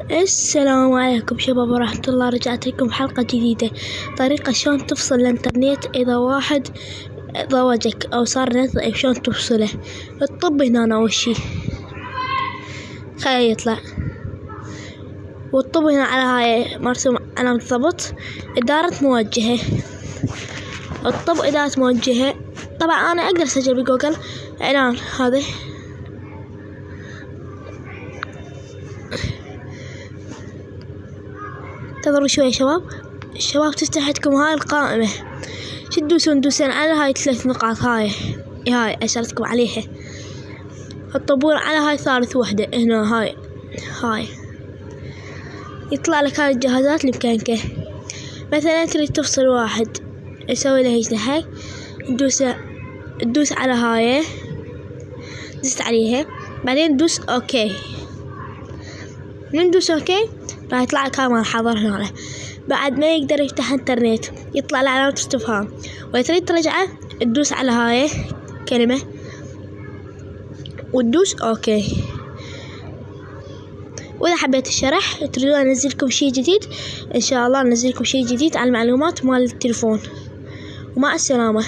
السلام عليكم شباب ورحمة الله. رجعت لكم حلقة جديدة. طريقة شلون تفصل الإنترنت إذا واحد ضوجك أو صار نت ضعيف شلون تفصله؟ الطب هنا أول شي. خليه يطلع. والطب هنا على هاي مرسوم علامة ضبط إدارة موجهة. الطب إدارة موجهة. طبعا أنا أقدر أسجل بجوجل. إعلان هذا انتظروا شوي يا شباب. الشباب عندكم هاي القائمة. شو تدوسون تدوسون على هاي ثلاث نقاط هاي. هاي أشرتكم عليها. تطبون على هاي ثالث وحدة. هنا هاي. هاي. يطلع لك هاي الجهازات اللي بكانك مثلا تريد تفصل واحد. تسوي له هيك هاي. تدوس تدوس على هاي. دست عليها. بعدين تدوس OK. من تدوس OK راح يطلع لك ما حاضر هنا بعد ما يقدر يفتح انترنت يطلع له علامة استفهام وإذا تريد ترجعه تدوس على هاي كلمة وتدوس OK وإذا حبيت الشرح تريدون انزلكم شي جديد؟ إن شاء الله انزلكم شي جديد على المعلومات مال التلفون ومع السلامة.